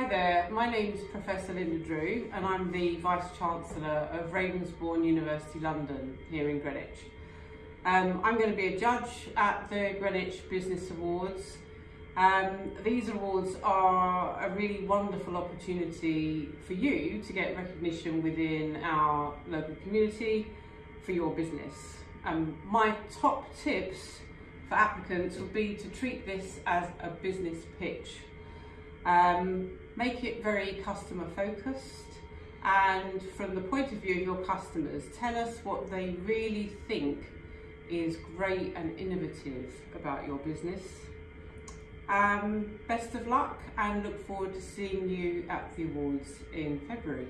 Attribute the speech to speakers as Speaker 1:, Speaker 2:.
Speaker 1: Hi there, my name is Professor Linda Drew and I'm the Vice Chancellor of Ravensbourne University London here in Greenwich. Um, I'm going to be a judge at the Greenwich Business Awards. Um, these awards are a really wonderful opportunity for you to get recognition within our local community for your business. Um, my top tips for applicants would be to treat this as a business pitch um, make it very customer focused and from the point of view of your customers, tell us what they really think is great and innovative about your business. Um, best of luck and look forward to seeing you at the awards in February.